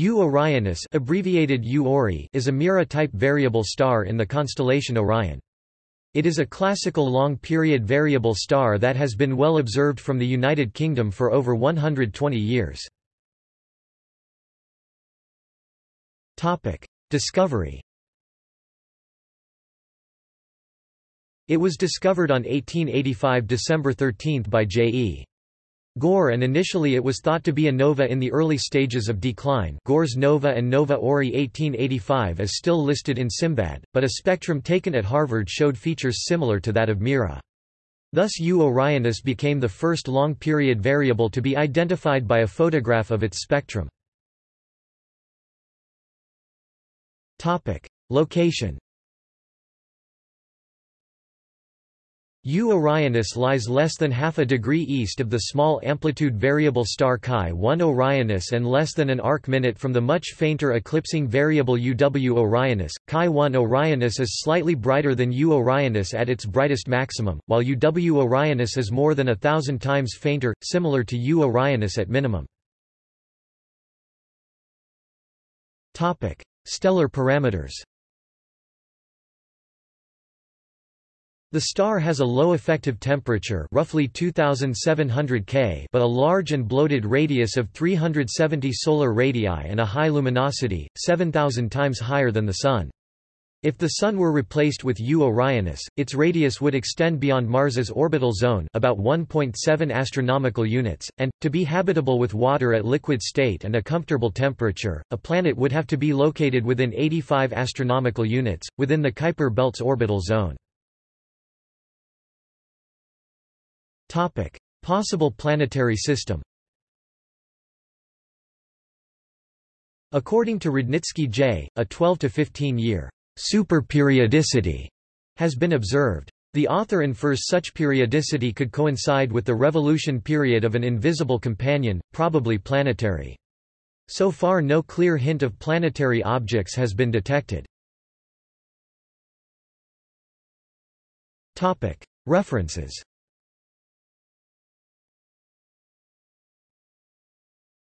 U Orionis abbreviated U Ori is a Mira-type variable star in the constellation Orion. It is a classical long-period variable star that has been well observed from the United Kingdom for over 120 years. Discovery It was discovered on 1885 December 13 by J.E. Gore and initially it was thought to be a nova in the early stages of decline Gore's nova and Nova Ori 1885 is still listed in Simbad, but a spectrum taken at Harvard showed features similar to that of Mira. Thus U Orionis became the first long-period variable to be identified by a photograph of its spectrum. Location U Orionis lies less than half a degree east of the small amplitude variable star Chi 1 Orionis and less than an arc-minute from the much fainter eclipsing variable UW Orionis. Chi 1 Orionis is slightly brighter than U Orionis at its brightest maximum, while UW Orionis is more than a thousand times fainter, similar to U Orionis at minimum. Stellar parameters The star has a low effective temperature roughly 2700 K but a large and bloated radius of 370 solar radii and a high luminosity, 7000 times higher than the Sun. If the Sun were replaced with U Orionis, its radius would extend beyond Mars's orbital zone about 1.7 astronomical units, and, to be habitable with water at liquid state and a comfortable temperature, a planet would have to be located within 85 astronomical units, within the Kuiper belt's orbital zone. Topic: Possible planetary system. According to Rudnitsky J, a 12 to 15 year superperiodicity has been observed. The author infers such periodicity could coincide with the revolution period of an invisible companion, probably planetary. So far no clear hint of planetary objects has been detected. References